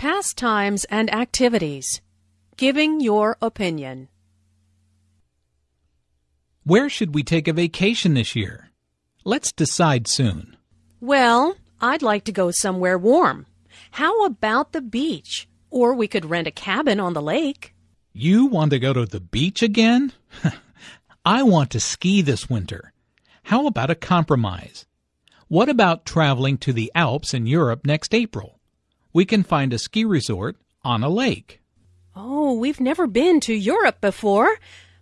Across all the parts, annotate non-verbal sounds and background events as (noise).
Pastimes and activities. Giving your opinion. Where should we take a vacation this year? Let's decide soon. Well, I'd like to go somewhere warm. How about the beach? Or we could rent a cabin on the lake. You want to go to the beach again? (laughs) I want to ski this winter. How about a compromise? What about traveling to the Alps in Europe next April? We can find a ski resort on a lake. Oh, we've never been to Europe before,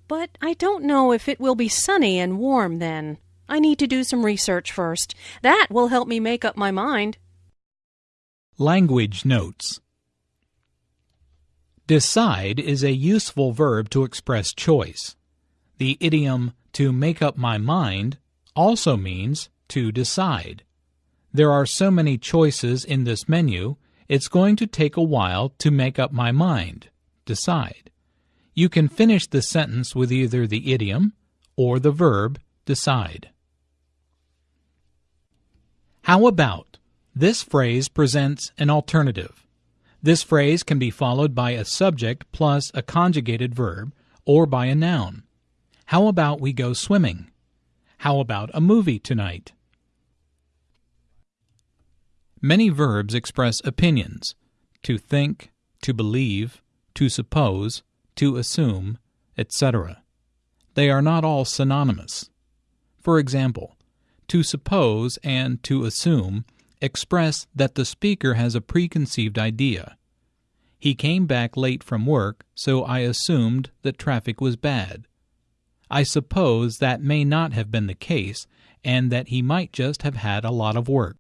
but I don't know if it will be sunny and warm then. I need to do some research first. That will help me make up my mind. Language notes. Decide is a useful verb to express choice. The idiom to make up my mind also means to decide. There are so many choices in this menu, it's going to take a while to make up my mind, decide. You can finish the sentence with either the idiom or the verb decide. How about? This phrase presents an alternative. This phrase can be followed by a subject plus a conjugated verb or by a noun. How about we go swimming? How about a movie tonight? Many verbs express opinions to think, to believe, to suppose, to assume, etc. They are not all synonymous. For example, to suppose and to assume express that the speaker has a preconceived idea. He came back late from work, so I assumed that traffic was bad. I suppose that may not have been the case, and that he might just have had a lot of work.